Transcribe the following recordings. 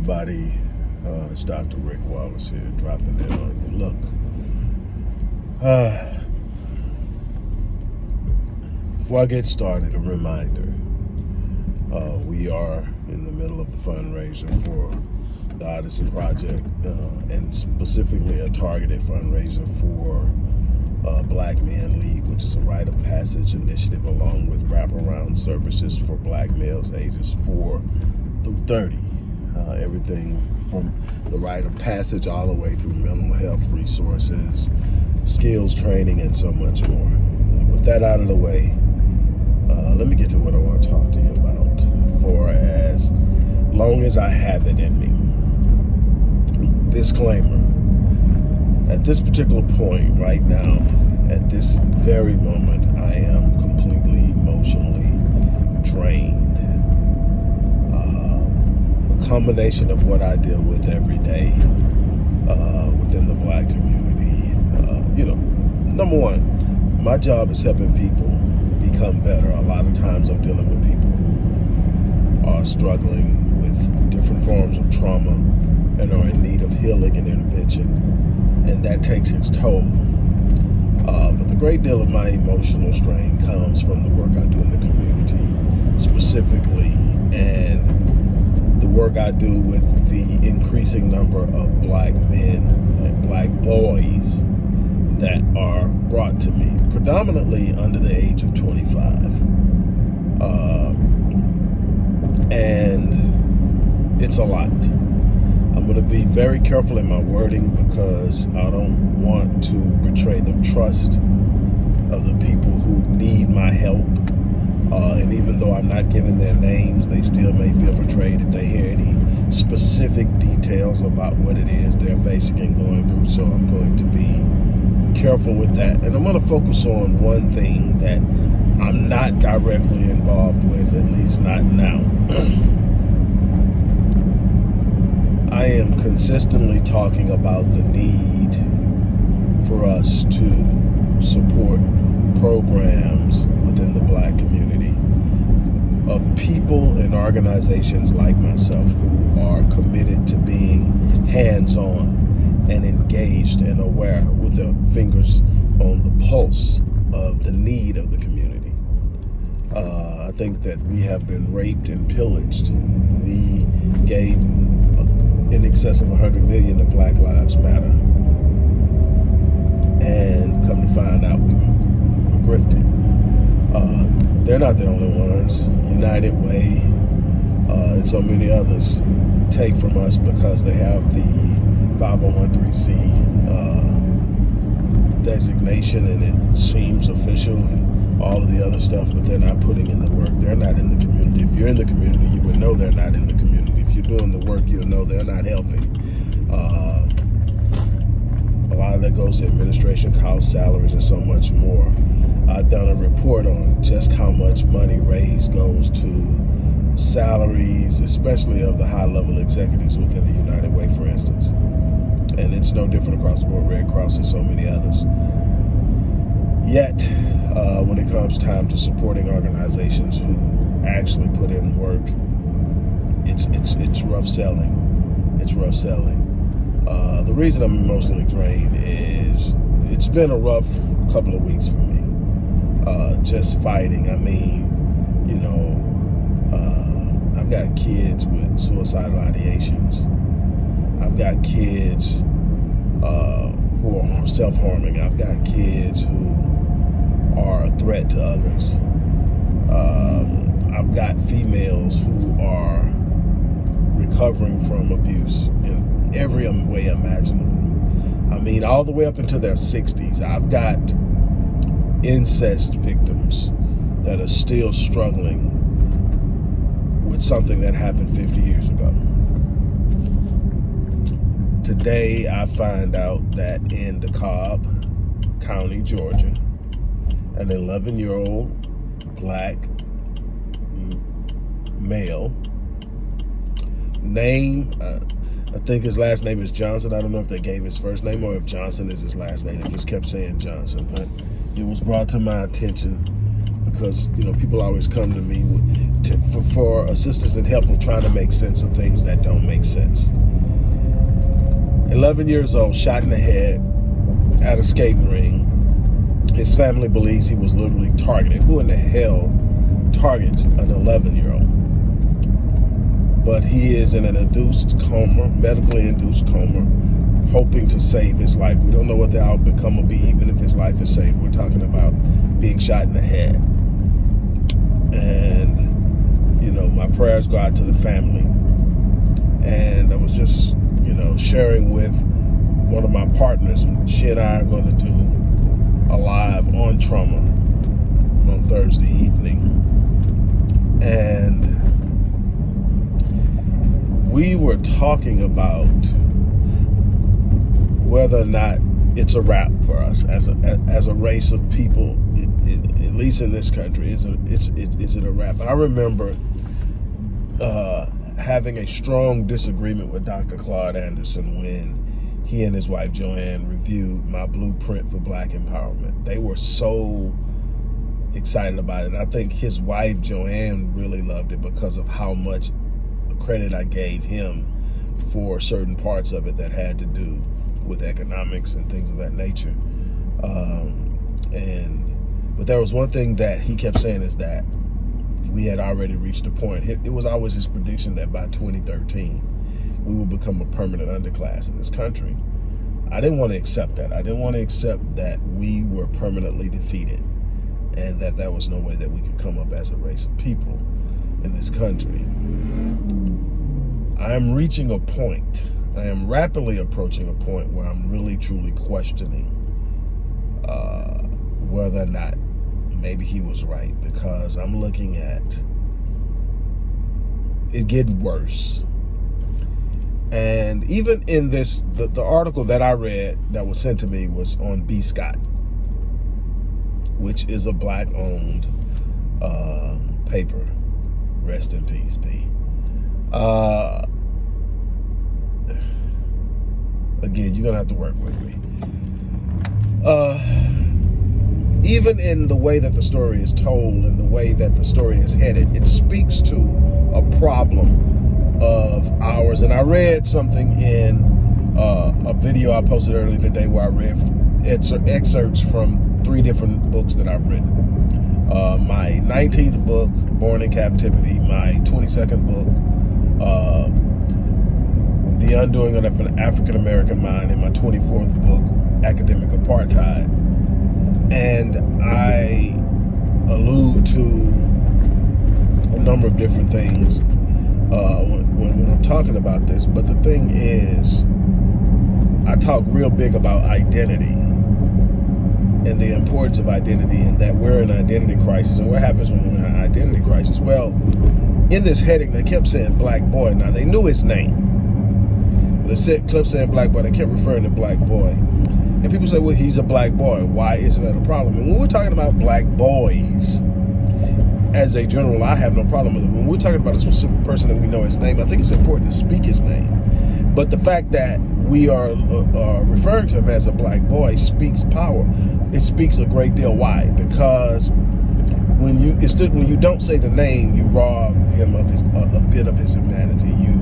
everybody. Uh, it's Dr. Rick Wallace here, dropping in on you. Look, uh, before I get started, a reminder. Uh, we are in the middle of a fundraiser for the Odyssey Project, uh, and specifically a targeted fundraiser for uh, Black Men League, which is a rite of passage initiative along with wraparound services for black males ages 4 through 30. Uh, everything from the rite of passage all the way through mental health resources, skills training, and so much more. With that out of the way, uh, let me get to what I want to talk to you about for as long as I have it in me. Disclaimer. At this particular point right now, at this very moment, I am completely emotionally drained combination of what I deal with every day uh, within the black community. Uh, you know, number one, my job is helping people become better. A lot of times I'm dealing with people who are struggling with different forms of trauma and are in need of healing and intervention. And that takes its toll. Uh, but the great deal of my emotional strain comes from the work I do in the community specifically. And work I do with the increasing number of black men and black boys that are brought to me, predominantly under the age of 25. Uh, and it's a lot. I'm going to be very careful in my wording because I don't want to betray the trust of the people who need my help uh, and even though I'm not giving their names, they still may feel betrayed if they hear any specific details about what it is they're facing and going through. So I'm going to be careful with that. And I'm going to focus on one thing that I'm not directly involved with, at least not now. I am consistently talking about the need for us to support programs within the black community of people and organizations like myself who are committed to being hands-on and engaged and aware with their fingers on the pulse of the need of the community. Uh, I think that we have been raped and pillaged. We gave in excess of 100 million to Black Lives Matter. And come to find out we were grifted. Uh, they're not the only ones. United Way uh, and so many others take from us because they have the 501c uh, designation and it seems official and all of the other stuff, but they're not putting in the work. They're not in the community. If you're in the community, you would know they're not in the community. If you're doing the work, you'll know they're not helping. Uh, a lot of that goes to administration costs, salaries, and so much more. I've done a report on just how much money raised goes to salaries, especially of the high-level executives within the United Way, for instance. And it's no different across the board, Red Cross and so many others. Yet, uh, when it comes time to supporting organizations who actually put in work, it's it's it's rough selling. It's rough selling. Uh, the reason I'm emotionally drained is it's been a rough couple of weeks for me uh, just fighting. I mean, you know, uh, I've got kids with suicidal ideations. I've got kids uh, who are self-harming. I've got kids who are a threat to others. Um, I've got females who are recovering from abuse in every way imaginable. I mean, all the way up into their 60s. I've got incest victims that are still struggling with something that happened 50 years ago. Today, I find out that in DeKalb County, Georgia, an 11-year-old black male name, uh, I think his last name is Johnson. I don't know if they gave his first name or if Johnson is his last name. They just kept saying Johnson, but it was brought to my attention because you know people always come to me to, for, for assistance and help with trying to make sense of things that don't make sense. 11 years old, shot in the head at a skating ring. His family believes he was literally targeted. Who in the hell targets an 11 year old? But he is in an induced coma, medically induced coma, hoping to save his life. We don't know what the outcome will be, even if his life is saved. We're talking about being shot in the head. And, you know, my prayers go out to the family. And I was just, you know, sharing with one of my partners. She and I are going to do a live on trauma on Thursday evening. And we were talking about whether or not it's a wrap for us as a as a race of people, it, it, at least in this country. Is it it's it, is it a wrap? I remember uh, having a strong disagreement with Dr. Claude Anderson when he and his wife Joanne reviewed my blueprint for Black empowerment. They were so excited about it. I think his wife Joanne really loved it because of how much credit I gave him for certain parts of it that had to do with economics and things of that nature. Um, and but there was one thing that he kept saying is that we had already reached a point. It, it was always his prediction that by 2013 we will become a permanent underclass in this country. I didn't want to accept that. I didn't want to accept that we were permanently defeated and that there was no way that we could come up as a race of people in this country. I am reaching a point I am rapidly approaching a point where I'm really truly questioning uh, whether or not maybe he was right because I'm looking at it getting worse. And even in this, the, the article that I read that was sent to me was on B. Scott, which is a black owned uh, paper. Rest in peace, B. Uh, again, you're gonna have to work with me. Uh, even in the way that the story is told and the way that the story is headed, it speaks to a problem of ours. And I read something in uh, a video I posted earlier today where I read excerpts from three different books that I've written. Uh, my 19th book, Born in Captivity, my 22nd book, uh, the Undoing of an African American Mind in my 24th book, Academic Apartheid. And I allude to a number of different things uh, when, when I'm talking about this. But the thing is, I talk real big about identity and the importance of identity and that we're in an identity crisis. And what happens when we're in an identity crisis? Well, in this heading, they kept saying black boy. Now, they knew his name the clip saying black boy, they kept referring to black boy. And people say, well, he's a black boy. Why isn't that a problem? And when we're talking about black boys, as a general, I have no problem with it. When we're talking about a specific person and we know his name, I think it's important to speak his name. But the fact that we are uh, uh, referring to him as a black boy speaks power. It speaks a great deal. Why? Because when you when you don't say the name, you rob him of his, a, a bit of his humanity. You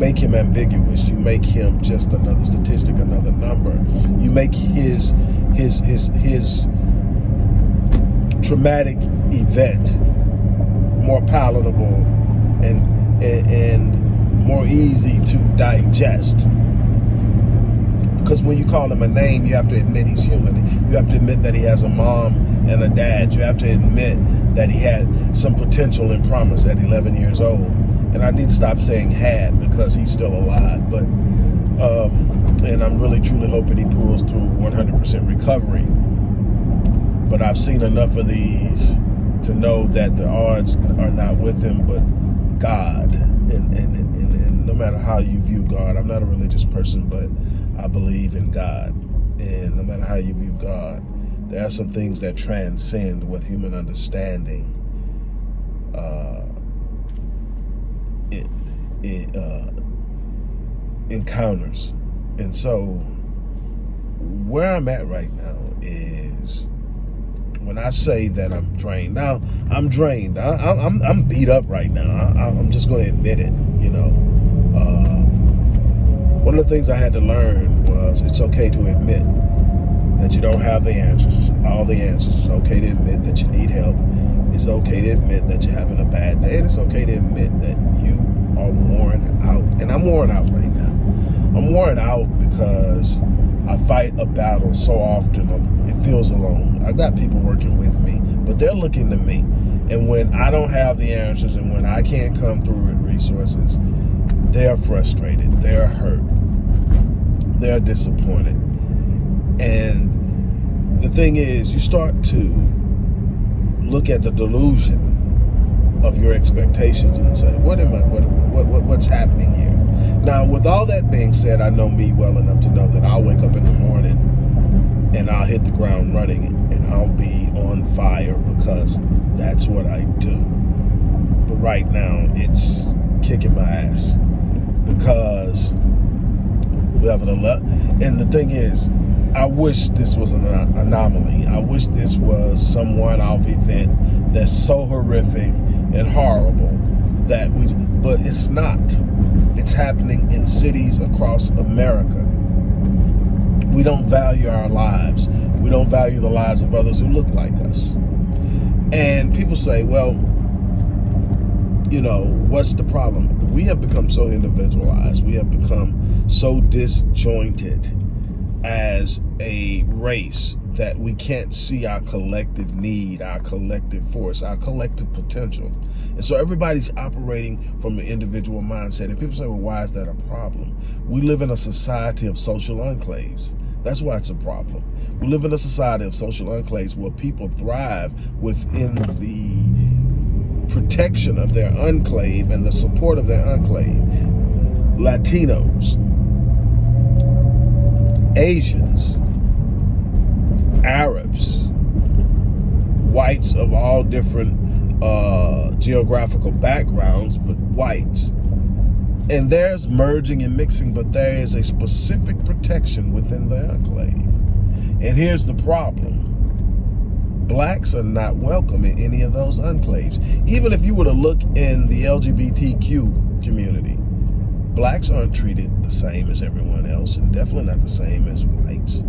make him ambiguous. You make him just another statistic, another number. You make his his his his traumatic event more palatable and and, and more easy to digest. Because when you call him a name, you have to admit he's human. You have to admit that he has a mom and a dad. You have to admit that he had some potential and promise at 11 years old and I need to stop saying had because he's still alive. But um, and I'm really truly hoping he pulls through 100% recovery. But I've seen enough of these to know that the odds are not with him, but God. And, and, and, and no matter how you view God, I'm not a religious person, but I believe in God. And no matter how you view God, there are some things that transcend what human understanding uh, it, it, uh, encounters. And so where I'm at right now is when I say that I'm drained. Now, I'm drained. I, am I'm, I'm beat up right now. I, am just going to admit it, you know. Uh, one of the things I had to learn was it's okay to admit that you don't have the answers, all the answers. It's okay to admit that you need help. It's okay to admit that you're having a bad day. And it's okay to admit that you are worn out. And I'm worn out right now. I'm worn out because I fight a battle so often, it feels alone. I've got people working with me, but they're looking to me. And when I don't have the answers and when I can't come through with resources, they're frustrated, they're hurt, they're disappointed. And the thing is, you start to look at the delusion of your expectations and say, what am I, what, what, what what's happening here? Now, with all that being said, I know me well enough to know that I'll wake up in the morning and I'll hit the ground running and I'll be on fire because that's what I do. But right now, it's kicking my ass because we have an alert. And the thing is, I wish this was an anomaly. I wish this was some one-off event that's so horrific and horrible that we, but it's not. It's happening in cities across America. We don't value our lives. We don't value the lives of others who look like us. And people say, well, you know, what's the problem? We have become so individualized. We have become so disjointed as a race that we can't see our collective need, our collective force, our collective potential. And so everybody's operating from an individual mindset. And people say, well, why is that a problem? We live in a society of social enclaves. That's why it's a problem. We live in a society of social enclaves where people thrive within the protection of their enclave and the support of their enclave. Latinos, Asians, Arabs, whites of all different uh, geographical backgrounds, but whites. And there's merging and mixing, but there is a specific protection within the enclave. And here's the problem. Blacks are not welcome in any of those enclaves. Even if you were to look in the LGBTQ community, blacks aren't treated the same as everyone else and definitely not the same as whites.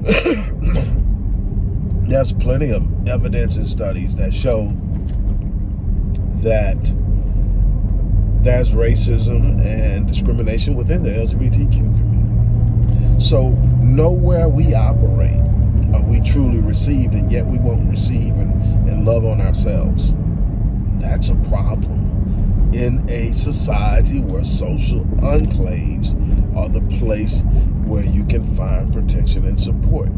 There's plenty of evidence and studies that show that there's racism and discrimination within the LGBTQ community. So nowhere we operate are we truly received and yet we won't receive and, and love on ourselves. That's a problem in a society where social enclaves are the place where you can find protection and support.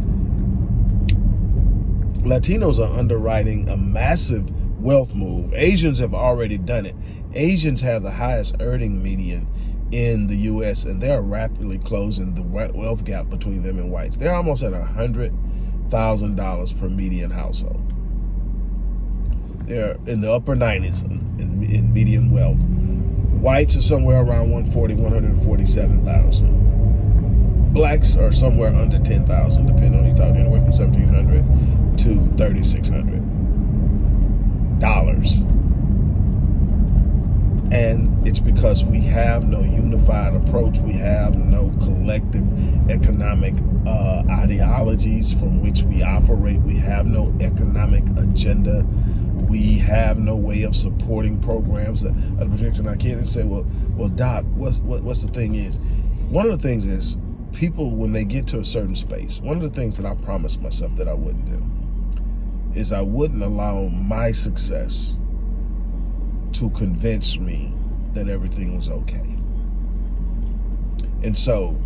Latinos are underwriting a massive wealth move. Asians have already done it. Asians have the highest earning median in the U.S. and they're rapidly closing the wealth gap between them and whites. They're almost at a $100,000 per median household. They're in the upper 90s in, in median wealth. Whites are somewhere around 140, 147,000. Blacks are somewhere under 10,000, depending on you talking anywhere from 1,700 to 3,600 dollars. And it's because we have no unified approach. We have no collective economic uh, ideologies from which we operate. We have no economic agenda we have no way of supporting programs that are projection. I can't say, well, well, Doc, what's what, what's the thing is? One of the things is people when they get to a certain space. One of the things that I promised myself that I wouldn't do is I wouldn't allow my success to convince me that everything was okay. And so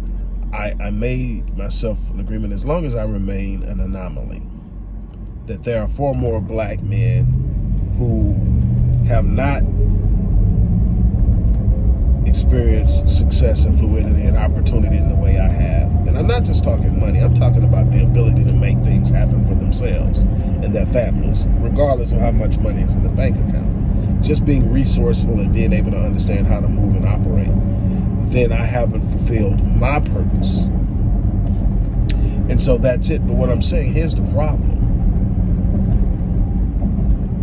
I, I made myself an agreement as long as I remain an anomaly that there are four more black men who have not experienced success and fluidity and opportunity in the way I have. And I'm not just talking money, I'm talking about the ability to make things happen for themselves and their families, regardless of how much money is in the bank account. Just being resourceful and being able to understand how to move and operate, then I haven't fulfilled my purpose. And so that's it. But what I'm saying, here's the problem.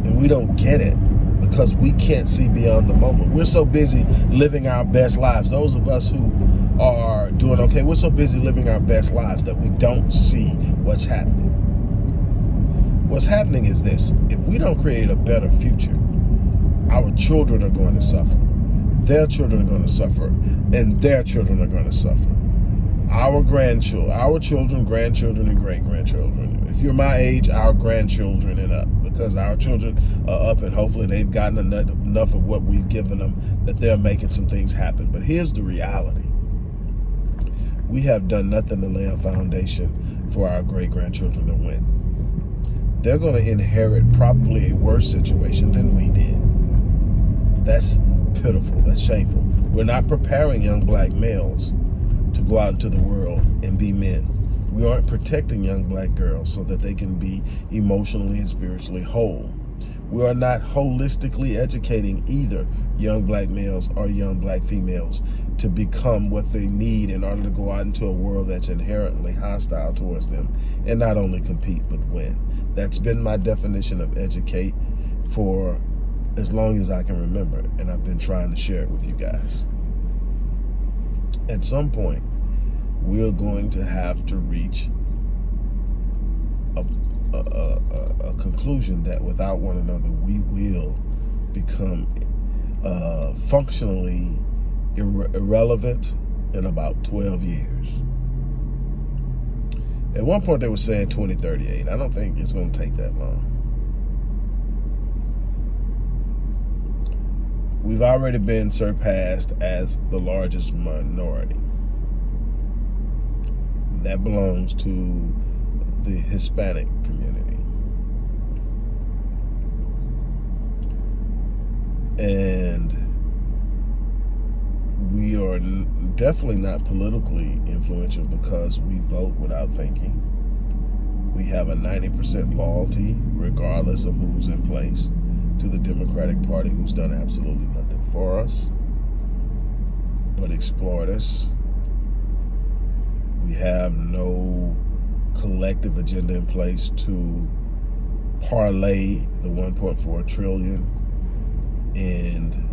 And we don't get it because we can't see beyond the moment. We're so busy living our best lives. Those of us who are doing okay, we're so busy living our best lives that we don't see what's happening. What's happening is this. If we don't create a better future, our children are going to suffer. Their children are going to suffer. And their children are going to suffer our grandchildren, our children, grandchildren, and great grandchildren. If you're my age, our grandchildren and up, because our children are up and hopefully they've gotten enough, enough of what we've given them that they're making some things happen. But here's the reality we have done nothing to lay a foundation for our great grandchildren to win. They're going to inherit probably a worse situation than we did. That's pitiful. That's shameful. We're not preparing young black males to go out into the world and be men. We aren't protecting young black girls so that they can be emotionally and spiritually whole. We are not holistically educating either young black males or young black females to become what they need in order to go out into a world that's inherently hostile towards them and not only compete but win. That's been my definition of educate for as long as I can remember and I've been trying to share it with you guys at some point, we're going to have to reach a, a, a, a conclusion that without one another, we will become uh, functionally ir irrelevant in about 12 years. At one point, they were saying 2038. I don't think it's going to take that long. we've already been surpassed as the largest minority. That belongs to the Hispanic community. And we are definitely not politically influential because we vote without thinking. We have a 90% loyalty regardless of who's in place to the Democratic Party who's done absolutely nothing for us but exploit us. We have no collective agenda in place to parlay the 1.4 trillion in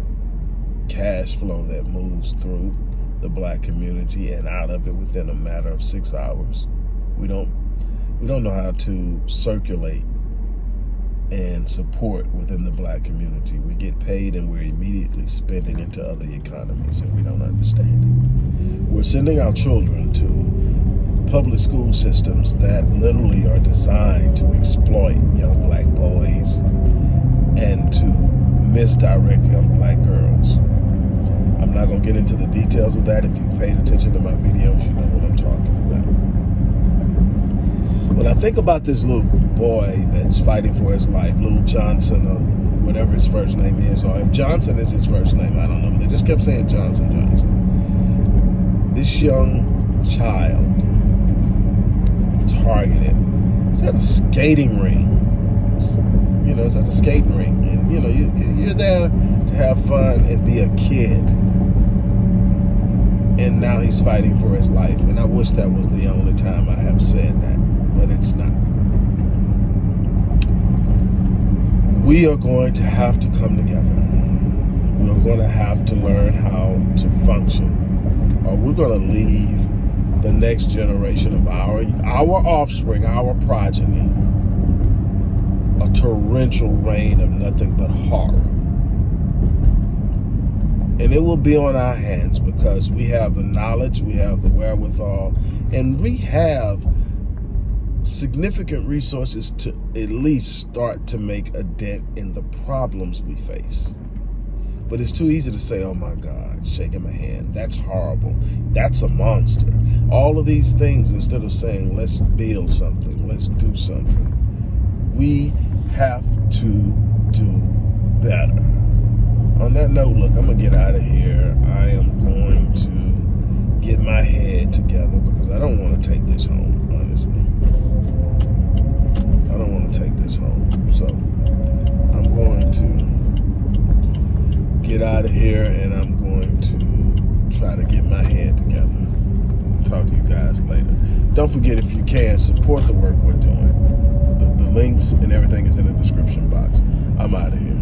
cash flow that moves through the black community and out of it within a matter of six hours. We don't we don't know how to circulate and support within the black community. We get paid and we're immediately spending into other economies and we don't understand. We're sending our children to public school systems that literally are designed to exploit young black boys and to misdirect young black girls. I'm not going to get into the details of that. If you've paid attention to my videos, you know what I'm talking about. Think about this little boy that's fighting for his life, little Johnson or whatever his first name is, or if Johnson is his first name, I don't know, they just kept saying Johnson, Johnson. This young child targeted. It's at a skating ring. you know, it's at a skating ring. And, you know, you, you're there to have fun and be a kid. And now he's fighting for his life. And I wish that was the only time I have said that but it's not. We are going to have to come together. We are going to have to learn how to function, or we're going to leave the next generation of our our offspring, our progeny, a torrential rain of nothing but horror. And it will be on our hands because we have the knowledge, we have the wherewithal, and we have significant resources to at least start to make a dent in the problems we face. But it's too easy to say, oh my God, shaking my hand. That's horrible. That's a monster. All of these things, instead of saying, let's build something, let's do something, we have to do better. On that note, look, I'm to get out of here. I am going to get my head together because I don't want to take this home, honestly. I don't want to take this home. So I'm going to get out of here and I'm going to try to get my head together talk to you guys later. Don't forget, if you can, support the work we're doing. The, the links and everything is in the description box. I'm out of here.